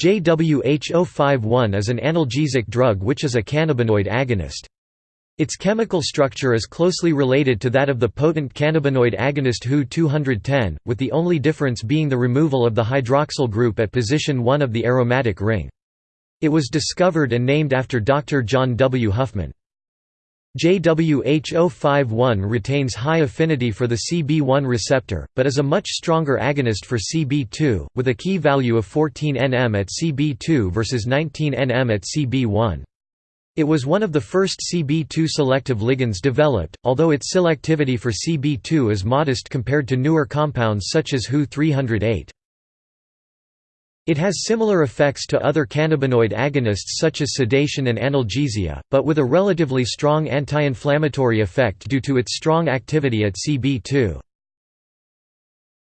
JWH051 is an analgesic drug which is a cannabinoid agonist. Its chemical structure is closely related to that of the potent cannabinoid agonist HU-210, with the only difference being the removal of the hydroxyl group at position 1 of the aromatic ring. It was discovered and named after Dr. John W. Huffman. JWH051 retains high affinity for the CB1 receptor, but is a much stronger agonist for CB2, with a Ki value of 14 nm at CB2 versus 19 nm at CB1. It was one of the first CB2 selective ligands developed, although its selectivity for CB2 is modest compared to newer compounds such as HU-308. It has similar effects to other cannabinoid agonists such as sedation and analgesia, but with a relatively strong anti-inflammatory effect due to its strong activity at CB2.